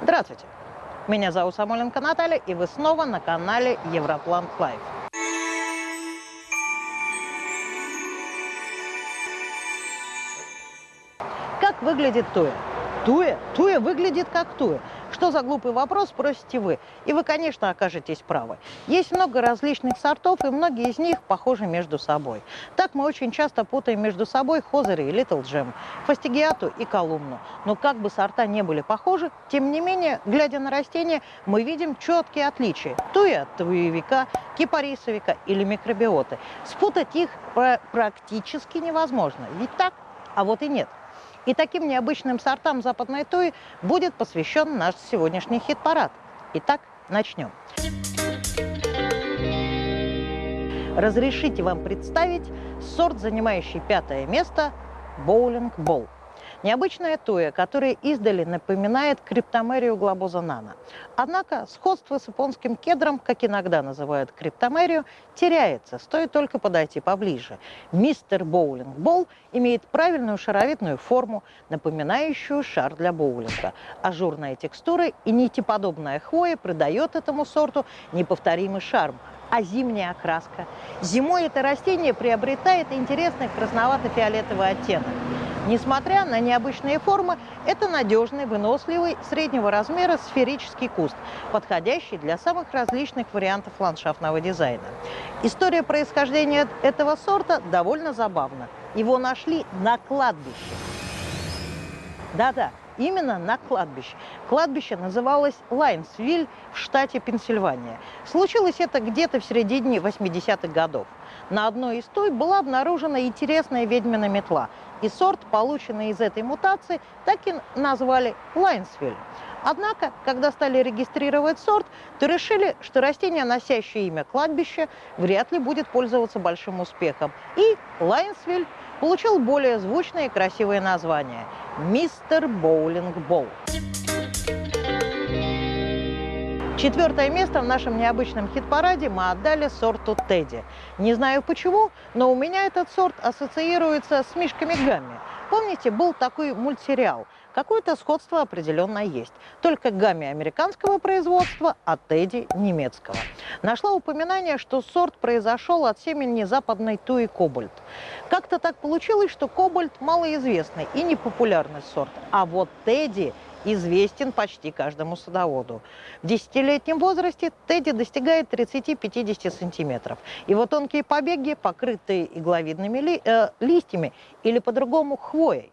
Здравствуйте! Меня зовут Самойленко Наталья, и вы снова на канале Европлант Life. Как выглядит туя? Туя? Туя выглядит как туя. Что за глупый вопрос, спросите вы. И вы, конечно, окажетесь правы. Есть много различных сортов, и многие из них похожи между собой. Так мы очень часто путаем между собой Hoseri и Little Gem, фастигиату и колумну. Но как бы сорта не были похожи, тем не менее, глядя на растения, мы видим четкие отличия. Туя от туевика, кипарисовика или микробиоты. Спутать их практически невозможно. Ведь так? А вот и нет. И таким необычным сортам западной туи будет посвящен наш сегодняшний хит-парад. Итак, начнем. Разрешите вам представить сорт, занимающий пятое место – боулинг-болл. Необычная туя, которая издали напоминает криптомерию глобоза нано. Однако сходство с японским кедром, как иногда называют криптомерию, теряется, стоит только подойти поближе. Мистер Боулинг Болл имеет правильную шаровидную форму, напоминающую шар для боулинга. Ажурная текстура и нитеподобная хвоя придает этому сорту неповторимый шарм, а зимняя окраска. Зимой это растение приобретает интересный красновато-фиолетовый оттенок. Несмотря на необычные формы, это надежный, выносливый, среднего размера сферический куст, подходящий для самых различных вариантов ландшафтного дизайна. История происхождения этого сорта довольно забавна. Его нашли на кладбище. Да-да, именно на кладбище. Кладбище называлось Лайнсвиль в штате Пенсильвания. Случилось это где-то в середине 80-х годов. На одной из той была обнаружена интересная ведьмина метла – и сорт, полученный из этой мутации, так и назвали Лайнсвиль. Однако, когда стали регистрировать сорт, то решили, что растение, носящее имя кладбище, вряд ли будет пользоваться большим успехом. И Лайнсвиль получил более звучное и красивое название – «Мистер Боулинг Болл». Четвертое место в нашем необычном хит-параде мы отдали сорту Тедди. Не знаю почему, но у меня этот сорт ассоциируется с мишками Гамми. Помните, был такой мультсериал? Какое-то сходство определенно есть. Только Гамми американского производства, а Тедди немецкого. Нашла упоминание, что сорт произошел от семени западной туи кобальт. Как-то так получилось, что кобальт малоизвестный и непопулярный сорт, а вот Тедди – известен почти каждому садоводу. В десятилетнем возрасте Тедди достигает 30-50 сантиметров. Его тонкие побеги, покрытые игловидными ли, э, листьями или по-другому хвоей.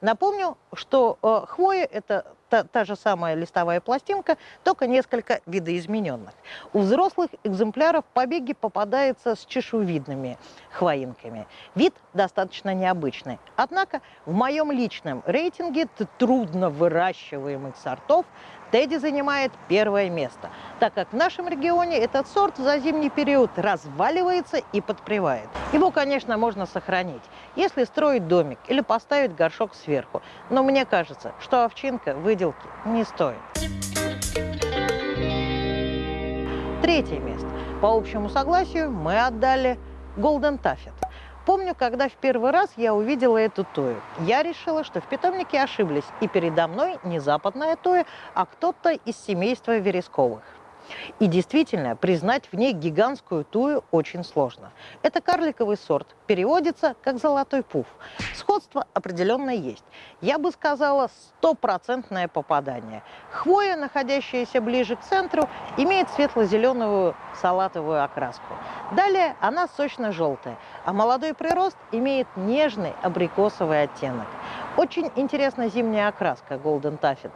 Напомню, что э, хвоя – это та, та же самая листовая пластинка, только несколько видоизмененных. У взрослых экземпляров побеги попадаются с чешуевидными хвоинками. Вид достаточно необычный. Однако в моем личном рейтинге трудно выращиваемых сортов Тедди занимает первое место, так как в нашем регионе этот сорт за зимний период разваливается и подпревает. Его, конечно, можно сохранить, если строить домик или поставить горшок сверху, но мне кажется, что овчинка выделки не стоит. Третье место. По общему согласию мы отдали Golden Taffet. Помню, когда в первый раз я увидела эту тою, я решила, что в питомнике ошиблись, и передо мной не западная тоя, а кто-то из семейства вересковых. И действительно, признать в ней гигантскую тую очень сложно. Это карликовый сорт, переводится как «золотой пуф». Сходство определенно есть. Я бы сказала, стопроцентное попадание. Хвоя, находящаяся ближе к центру, имеет светло-зеленую салатовую окраску. Далее она сочно-желтая, а молодой прирост имеет нежный абрикосовый оттенок. Очень интересна зимняя окраска Golden Taffet.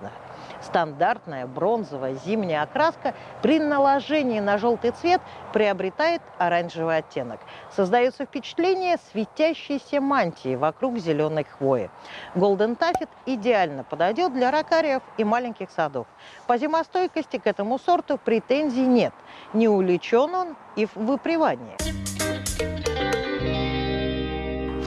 Стандартная бронзовая зимняя окраска при наложении на желтый цвет приобретает оранжевый оттенок. Создается впечатление светящейся мантии вокруг зеленой хвои. Golden Taffet идеально подойдет для ракариев и маленьких садов. По зимостойкости к этому сорту претензий нет. Не увлечен он и в выпривании.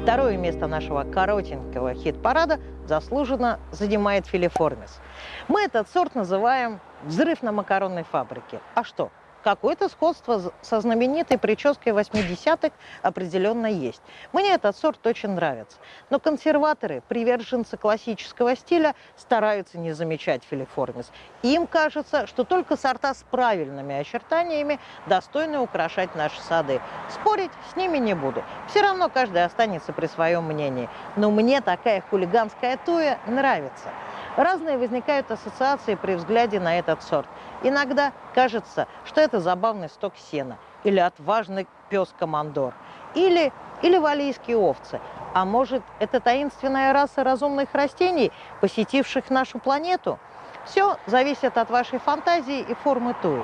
Второе место нашего коротенького хит-парада заслуженно занимает филиформис. Мы этот сорт называем «взрыв на макаронной фабрике». А что? Какое-то сходство со знаменитой прической 80-х определенно есть. Мне этот сорт очень нравится. Но консерваторы, приверженцы классического стиля, стараются не замечать филиформис. Им кажется, что только сорта с правильными очертаниями достойны украшать наши сады. Спорить с ними не буду. Все равно каждый останется при своем мнении. Но мне такая хулиганская туя нравится. Разные возникают ассоциации при взгляде на этот сорт. Иногда кажется, что это забавный сток сена, или отважный пес-командор, или, или валийские овцы. А может, это таинственная раса разумных растений, посетивших нашу планету? Все зависит от вашей фантазии и формы туи.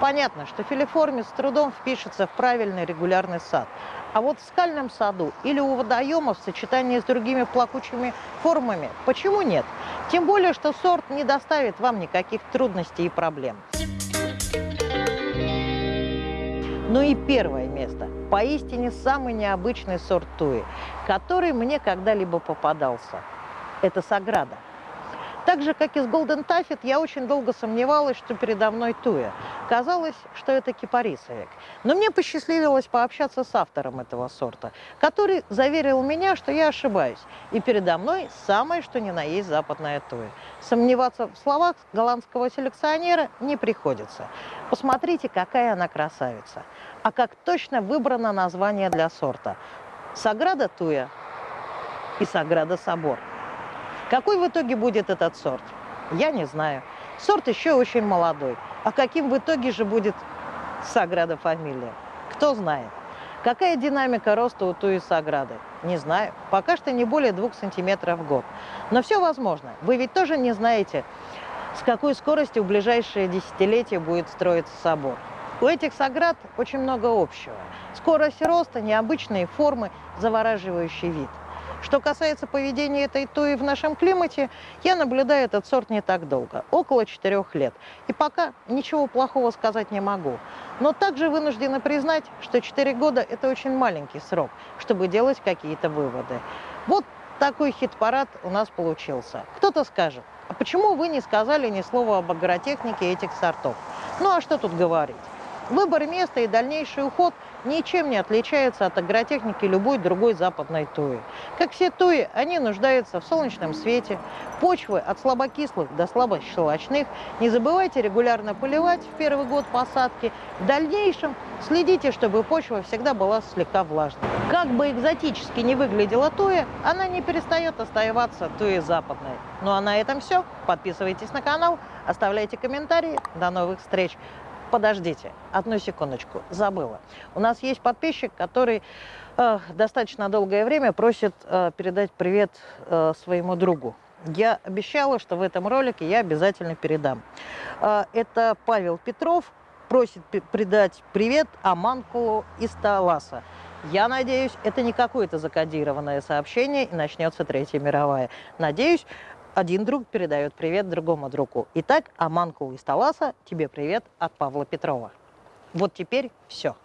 Понятно, что филиформис с трудом впишется в правильный регулярный сад. А вот в скальном саду или у водоема в сочетании с другими плакучими формами почему нет? Тем более, что сорт не доставит вам никаких трудностей и проблем. Ну и первое место. Поистине самый необычный сорт туи, который мне когда-либо попадался. Это Саграда. Так же, как и с Голден Таффет, я очень долго сомневалась, что передо мной туя. Казалось, что это кипарисовик. Но мне посчастливилось пообщаться с автором этого сорта, который заверил меня, что я ошибаюсь. И передо мной самое, что ни на есть западная туя. Сомневаться в словах голландского селекционера не приходится. Посмотрите, какая она красавица. А как точно выбрано название для сорта. Саграда Туя и Саграда Собор. Какой в итоге будет этот сорт? Я не знаю. Сорт еще очень молодой. А каким в итоге же будет Саграда фамилия? Кто знает. Какая динамика роста у Туи Саграды? Не знаю. Пока что не более двух сантиметров в год. Но все возможно. Вы ведь тоже не знаете, с какой скоростью в ближайшие десятилетия будет строиться собор. У этих саград очень много общего. Скорость роста, необычные формы, завораживающий вид. Что касается поведения этой туи в нашем климате, я наблюдаю этот сорт не так долго, около четырех лет. И пока ничего плохого сказать не могу. Но также вынуждена признать, что 4 года – это очень маленький срок, чтобы делать какие-то выводы. Вот такой хит-парад у нас получился. Кто-то скажет, а почему вы не сказали ни слова об агротехнике этих сортов? Ну а что тут говорить? Выбор места и дальнейший уход ничем не отличаются от агротехники любой другой западной туи. Как все туи, они нуждаются в солнечном свете, почвы от слабокислых до слабощелочных. Не забывайте регулярно поливать в первый год посадки. В дальнейшем следите, чтобы почва всегда была слегка влажной. Как бы экзотически не выглядела туя, она не перестает оставаться туей западной. Ну а на этом все. Подписывайтесь на канал, оставляйте комментарии. До новых встреч! Подождите, одну секундочку, забыла. У нас есть подписчик, который э, достаточно долгое время просит э, передать привет э, своему другу. Я обещала, что в этом ролике я обязательно передам. Э, это Павел Петров просит пе- передать привет Аманкулу из Таласа. Я надеюсь, это не какое-то закодированное сообщение и начнется Третья мировая. Надеюсь, один друг передает привет другому другу. Итак, Аманкул из Таласа, тебе привет от Павла Петрова. Вот теперь все.